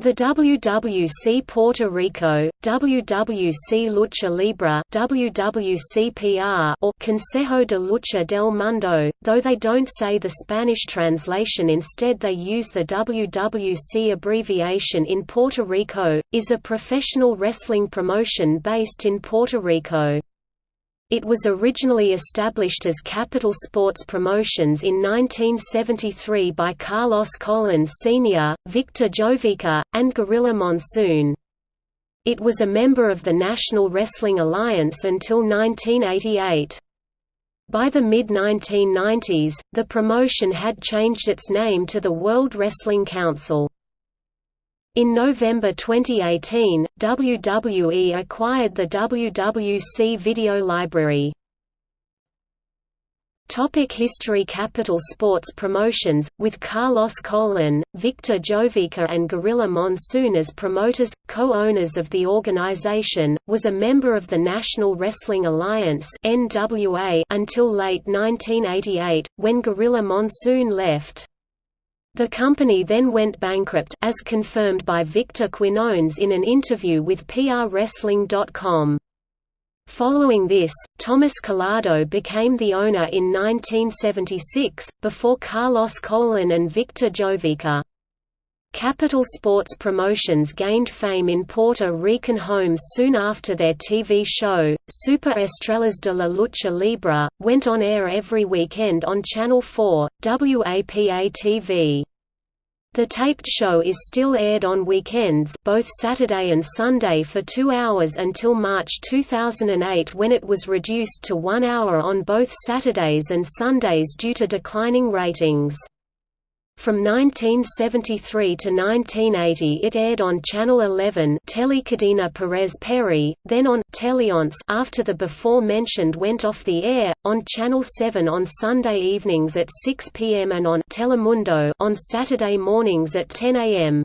The WWC Puerto Rico, WWC Lucha Libre WWCPR or Consejo de Lucha del Mundo, though they don't say the Spanish translation instead they use the WWC abbreviation in Puerto Rico, is a professional wrestling promotion based in Puerto Rico. It was originally established as Capital Sports Promotions in 1973 by Carlos Colon Sr., Victor Jovica, and Gorilla Monsoon. It was a member of the National Wrestling Alliance until 1988. By the mid-1990s, the promotion had changed its name to the World Wrestling Council. In November 2018, WWE acquired the WWC Video Library. Topic History Capital Sports Promotions, with Carlos Colon, Victor Jovica and Gorilla Monsoon as promoters, co-owners of the organization, was a member of the National Wrestling Alliance until late 1988, when Gorilla Monsoon left. The company then went bankrupt as confirmed by Victor Quinones in an interview with PRWrestling.com. Following this, Thomas Collado became the owner in 1976, before Carlos Colon and Victor Jovica. Capital Sports Promotions gained fame in Puerto Rican homes soon after their TV show, Super Estrellas de la Lucha Libre, went on air every weekend on Channel 4, WAPA-TV. The taped show is still aired on weekends both Saturday and Sunday for two hours until March 2008 when it was reduced to one hour on both Saturdays and Sundays due to declining ratings. From 1973 to 1980 it aired on Channel 11 Telecadena Perez Perry, then on Teleonce after the before-mentioned went off the air, on Channel 7 on Sunday evenings at 6 p.m. and on Telemundo on Saturday mornings at 10 a.m.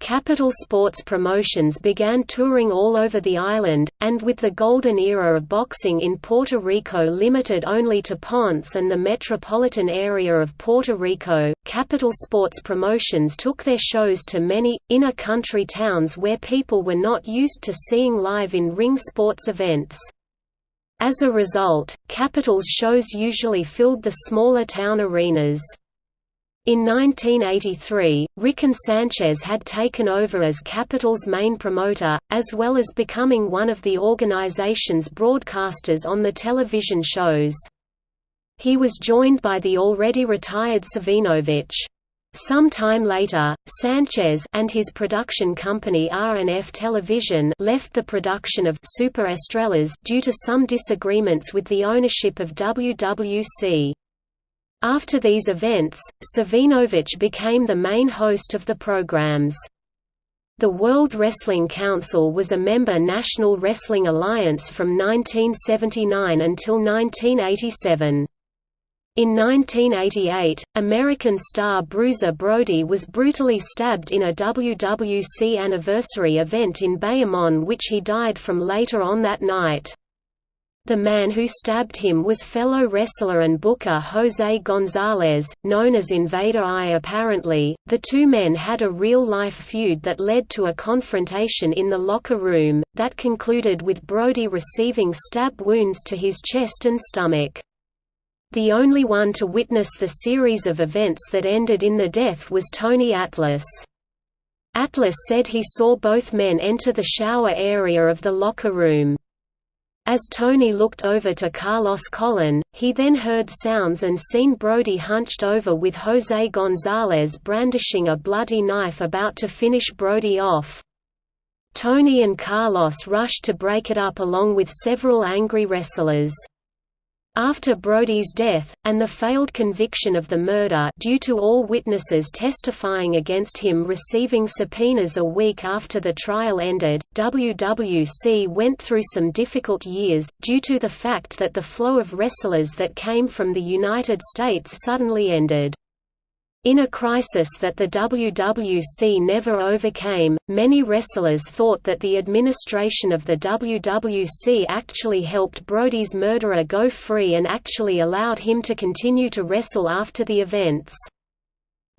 Capital Sports Promotions began touring all over the island, and with the golden era of boxing in Puerto Rico limited only to Ponce and the metropolitan area of Puerto Rico, Capital Sports Promotions took their shows to many, inner-country towns where people were not used to seeing live in-ring sports events. As a result, Capital's shows usually filled the smaller town arenas. In 1983, Rickon Sanchez had taken over as Capital's main promoter, as well as becoming one of the organization's broadcasters on the television shows. He was joined by the already retired Savinovich. Some time later, Sanchez and his production company R&F Television left the production of Super Estrellas due to some disagreements with the ownership of WWC. After these events, Savinovich became the main host of the programs. The World Wrestling Council was a member National Wrestling Alliance from 1979 until 1987. In 1988, American star Bruiser Brody was brutally stabbed in a WWC anniversary event in Bayamon which he died from later on that night. The man who stabbed him was fellow wrestler and booker Jose Gonzalez, known as Invader I. Apparently, the two men had a real-life feud that led to a confrontation in the locker room, that concluded with Brody receiving stab wounds to his chest and stomach. The only one to witness the series of events that ended in the death was Tony Atlas. Atlas said he saw both men enter the shower area of the locker room. As Tony looked over to Carlos Colon, he then heard sounds and seen Brody hunched over with Jose Gonzalez brandishing a bloody knife about to finish Brody off. Tony and Carlos rushed to break it up along with several angry wrestlers. After Brody's death, and the failed conviction of the murder due to all witnesses testifying against him receiving subpoenas a week after the trial ended, WWC went through some difficult years, due to the fact that the flow of wrestlers that came from the United States suddenly ended. In a crisis that the WWC never overcame, many wrestlers thought that the administration of the WWC actually helped Brody's murderer go free and actually allowed him to continue to wrestle after the events.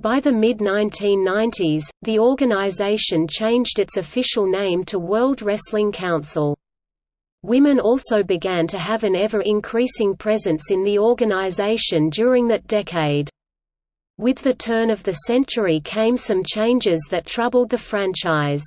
By the mid-1990s, the organization changed its official name to World Wrestling Council. Women also began to have an ever-increasing presence in the organization during that decade. With the turn of the century came some changes that troubled the franchise.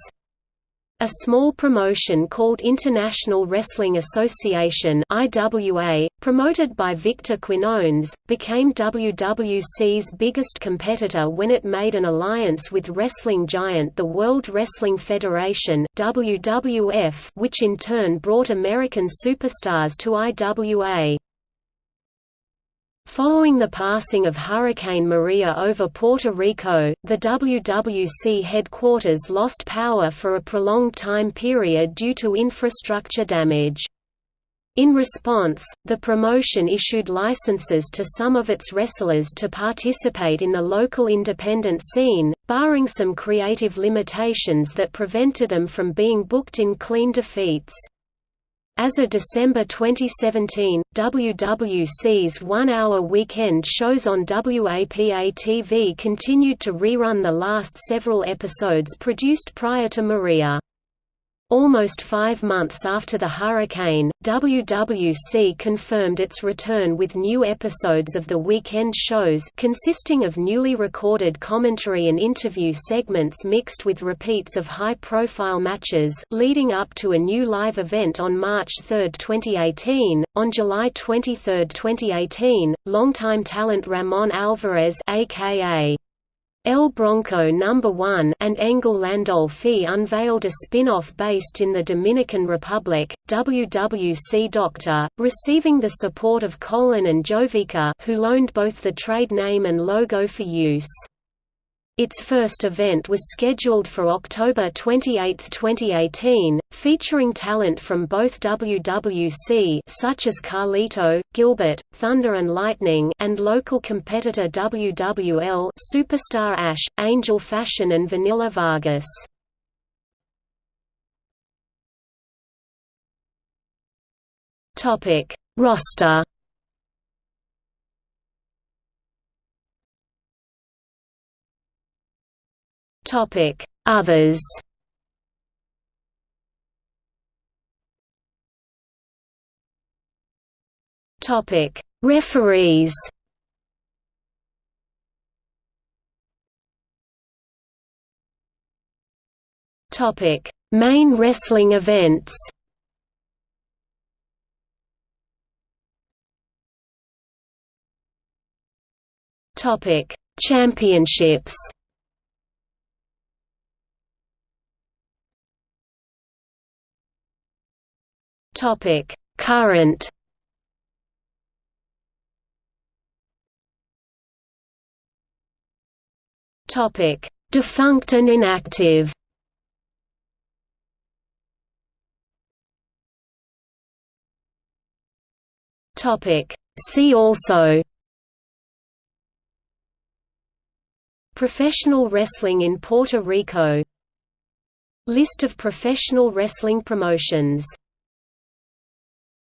A small promotion called International Wrestling Association IWA, promoted by Victor Quinones, became WWC's biggest competitor when it made an alliance with wrestling giant the World Wrestling Federation WWF, which in turn brought American superstars to IWA. Following the passing of Hurricane Maria over Puerto Rico, the WWC headquarters lost power for a prolonged time period due to infrastructure damage. In response, the promotion issued licenses to some of its wrestlers to participate in the local independent scene, barring some creative limitations that prevented them from being booked in clean defeats. As of December 2017, WWC's one-hour weekend shows on WAPA-TV continued to rerun the last several episodes produced prior to Maria. Almost five months after the hurricane, WWC confirmed its return with new episodes of the weekend shows consisting of newly recorded commentary and interview segments mixed with repeats of high-profile matches, leading up to a new live event on March 3, 2018. On July 23, 2018, longtime talent Ramon Alvarez aka El Bronco No. 1 and Engel Landolfi unveiled a spin-off based in the Dominican Republic, WWC Doctor, receiving the support of Colon and Jovica who loaned both the trade name and logo for use. Its first event was scheduled for October 28, 2018, featuring talent from both WWC such as Carlito, Gilbert, Thunder and Lightning and local competitor WWL Superstar Ash, Angel Fashion and Vanilla Vargas. Topic: Roster Topic: Others. Topic: Referees. Topic: Main wrestling events. Topic: Championships. Topic: Current. Topic: Defunct and inactive. Topic: See also. Professional wrestling in Puerto Rico List of professional wrestling promotions